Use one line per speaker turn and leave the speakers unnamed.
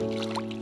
Música